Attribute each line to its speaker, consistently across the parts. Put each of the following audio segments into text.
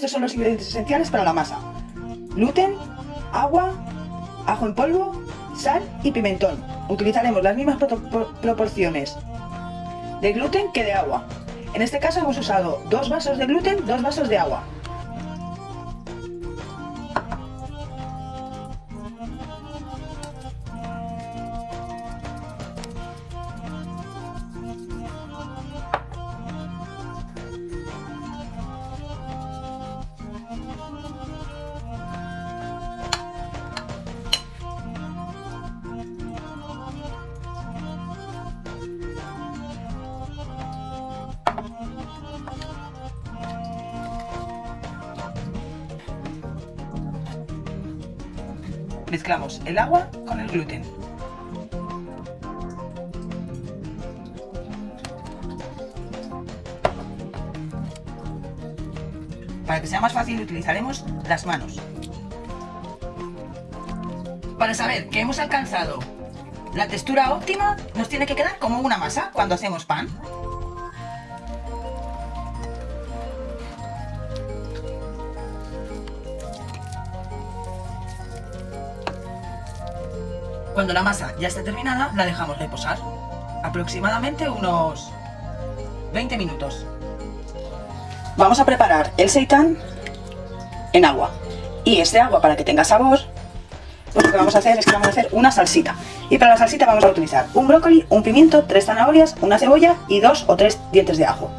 Speaker 1: estos son los ingredientes esenciales para la masa. Gluten, agua, ajo en polvo, sal y pimentón. Utilizaremos las mismas proporciones de gluten que de agua. En este caso hemos usado dos vasos de gluten, dos vasos de agua. Mezclamos el agua con el gluten. Para que sea más fácil utilizaremos las manos. Para saber que hemos alcanzado la textura óptima, nos tiene que quedar como una masa cuando hacemos pan. Cuando la masa ya esté terminada, la dejamos reposar. Aproximadamente unos 20 minutos. Vamos a preparar el seitán en agua. Y este agua, para que tenga sabor, pues lo que vamos a hacer es que vamos a hacer una salsita. Y para la salsita vamos a utilizar un brócoli, un pimiento, tres zanahorias, una cebolla y dos o tres dientes de ajo.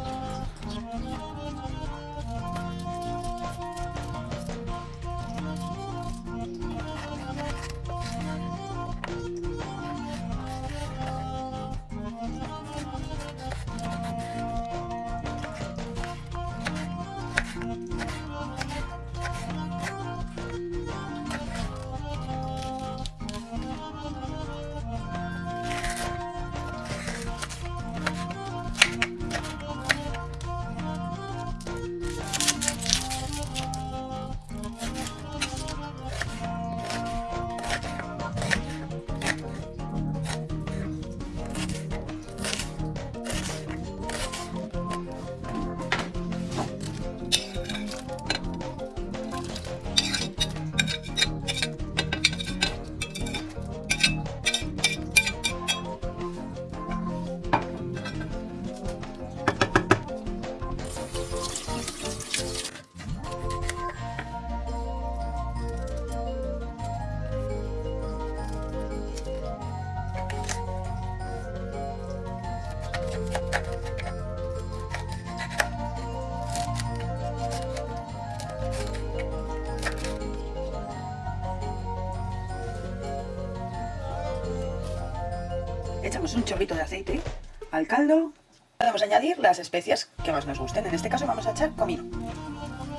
Speaker 1: Echamos un chorrito de aceite al caldo. Podemos añadir las especias que más nos gusten. En este caso vamos a echar comino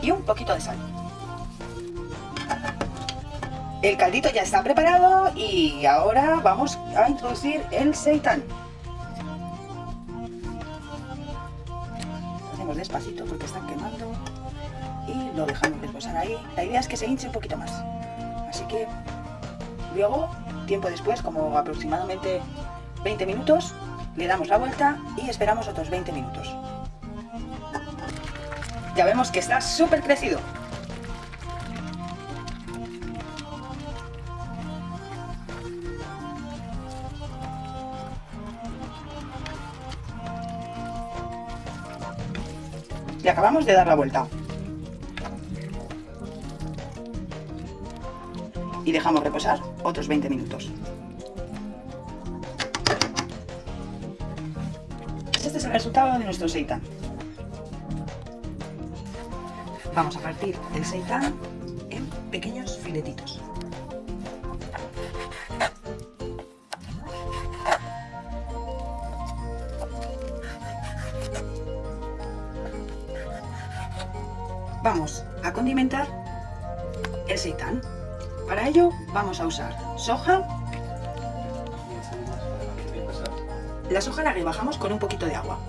Speaker 1: y un poquito de sal. El caldito ya está preparado y ahora vamos a introducir el seitán. Lo hacemos despacito porque están quemando y lo dejamos reposar ahí. La idea es que se hinche un poquito más. Así que luego, tiempo después, como aproximadamente 20 minutos, le damos la vuelta y esperamos otros 20 minutos. Ya vemos que está súper crecido. Y acabamos de dar la vuelta. Y dejamos reposar otros 20 minutos. El resultado de nuestro seitán. Vamos a partir el seitán en pequeños filetitos. Vamos a condimentar el seitán. Para ello vamos a usar soja La soja la rebajamos con un poquito de agua.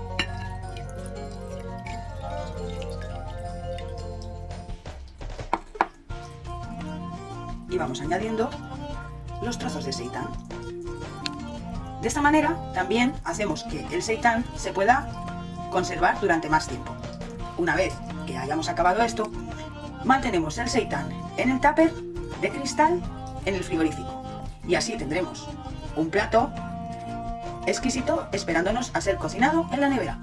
Speaker 1: Y vamos añadiendo los trozos de seitán. De esta manera también hacemos que el seitán se pueda conservar durante más tiempo. Una vez que hayamos acabado esto, mantenemos el seitán en el tupper de cristal en el frigorífico. Y así tendremos un plato exquisito esperándonos a ser cocinado en la nevera.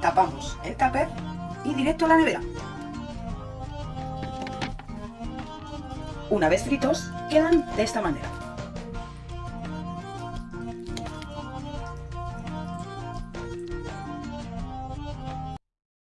Speaker 1: Tapamos el tupper y directo a la nevera. Una vez fritos, quedan de esta manera.